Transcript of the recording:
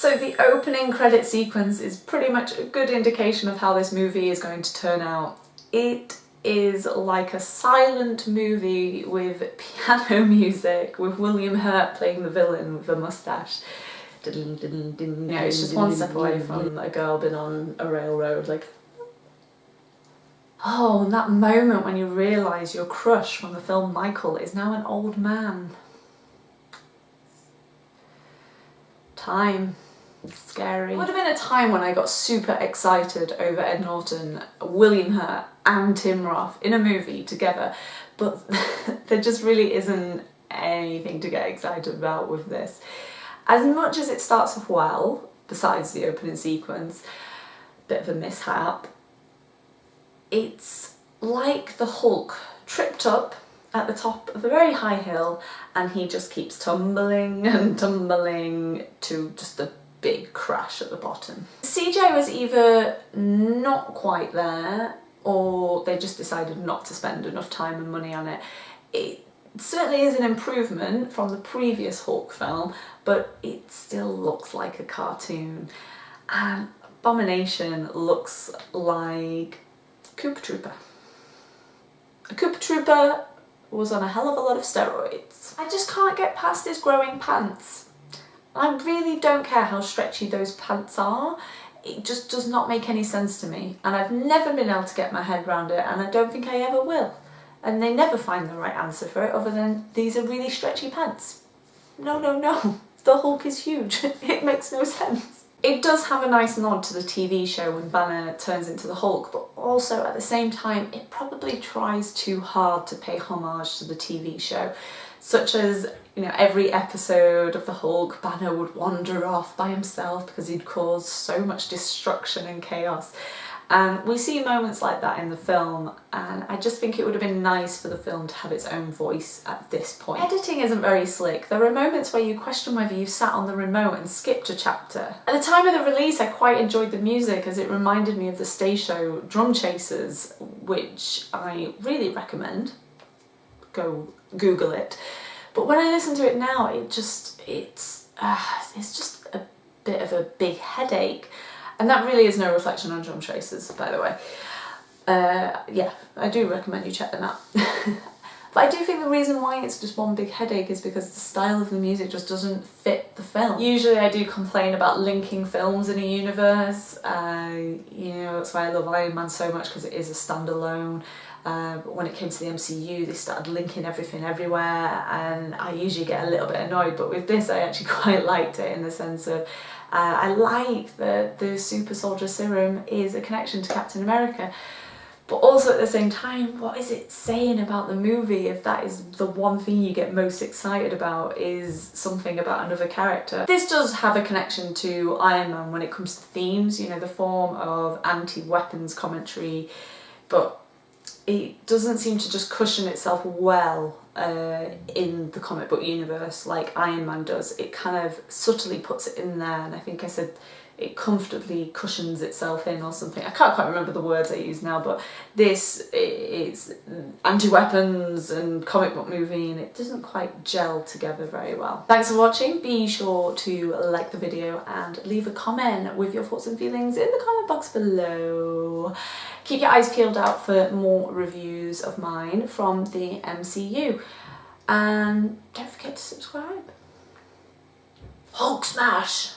So the opening credit sequence is pretty much a good indication of how this movie is going to turn out. It is like a silent movie with piano music, with William Hurt playing the villain with a moustache. You know, it's just one step away from a girl being on a railroad, like Oh, and that moment when you realise your crush from the film Michael is now an old man. Time. Scary. It would have been a time when I got super excited over Ed Norton, William Hurt and Tim Roth in a movie together, but there just really isn't anything to get excited about with this. As much as it starts off well, besides the opening sequence, bit of a mishap, it's like the Hulk tripped up at the top of a very high hill and he just keeps tumbling and tumbling to just a big crash at the bottom. CGI was either not quite there or they just decided not to spend enough time and money on it. It certainly is an improvement from the previous Hulk film but it still looks like a cartoon and Abomination looks like Koopa Troopa. A Koopa Troopa was on a hell of a lot of steroids. I just can't get past his growing pants. I really don't care how stretchy those pants are. It just does not make any sense to me and I've never been able to get my head around it and I don't think I ever will. And they never find the right answer for it other than these are really stretchy pants. No, no, no. The Hulk is huge. it makes no sense. It does have a nice nod to the TV show when Banner turns into the Hulk, but also at the same time it probably tries too hard to pay homage to the TV show, such as you know every episode of the Hulk Banner would wander off by himself because he'd caused so much destruction and chaos and we see moments like that in the film and I just think it would have been nice for the film to have its own voice at this point. Editing isn't very slick. There are moments where you question whether you sat on the remote and skipped a chapter. At the time of the release I quite enjoyed the music as it reminded me of the stage show Drum Chasers which I really recommend. Go Google it. But when I listen to it now it just, it's, uh, it's just a bit of a big headache. And that really is no reflection on Drum Tracer's, by the way. Uh, yeah, I do recommend you check them out. but I do think the reason why it's just one big headache is because the style of the music just doesn't fit the film. Usually I do complain about linking films in a universe. Uh, you know, that's why I love Iron Man so much because it is a standalone. Uh, but when it came to the MCU they started linking everything everywhere and I usually get a little bit annoyed but with this I actually quite liked it in the sense of uh, I like that the super soldier serum is a connection to Captain America but also at the same time what is it saying about the movie if that is the one thing you get most excited about is something about another character. This does have a connection to Iron Man when it comes to themes, you know, the form of anti-weapons commentary but it doesn't seem to just cushion itself well uh, in the comic book universe like Iron Man does. It kind of subtly puts it in there and I think I said it comfortably cushions itself in or something. I can't quite remember the words I use now but this is anti-weapons and comic book movie and it doesn't quite gel together very well. Thanks for watching. Be sure to like the video and leave a comment with your thoughts and feelings in the comment box below. Keep your eyes peeled out for more reviews of mine from the MCU. And don't forget to subscribe. Hulk smash!